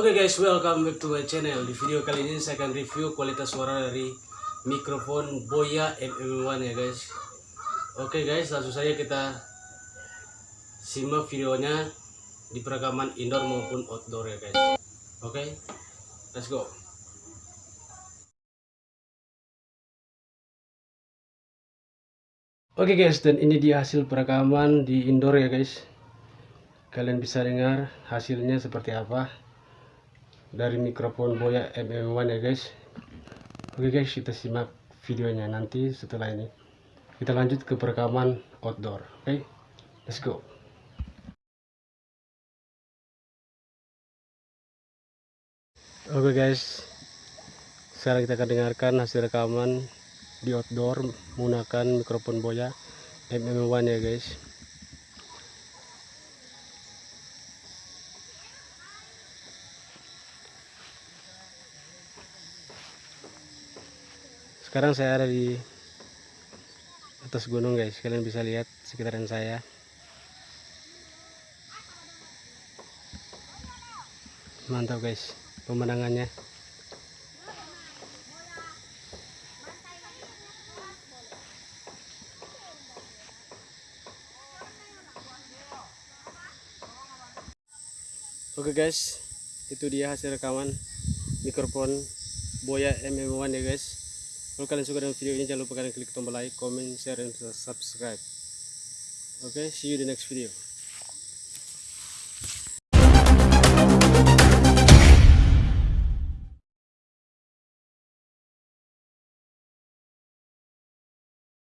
guys, welcome back to my channel. Di video kali ini saya akan review kualitas suara dari mikrofon Boya MM1 ya guys. Oke guys, langsung saja kita simak videonya di perekaman indoor maupun outdoor ya guys. Oke, let's go. Oke guys, dan ini dia hasil perekaman di indoor ya guys. Kalian bisa dengar hasilnya seperti apa dari mikrofon Boya MM1 ya guys. Oke guys, kita simak videonya nanti setelah ini. Kita lanjut ke perekaman outdoor. Oke, let's go. Oke guys, sekarang kita akan dengarkan hasil rekaman di outdoor menggunakan mikrofon Boya MM1 ya guys. Sekarang saya ada di atas gunung guys, kalian bisa lihat sekitaran saya. Mantap guys, pemandangannya. Oke guys, itu dia hasil rekaman mikrofon Boya MM1 ya guys. Kalau kalian suka dengan video ini jangan lupa kalian klik tombol like, comment, share, dan subscribe. Oke, see you di next video.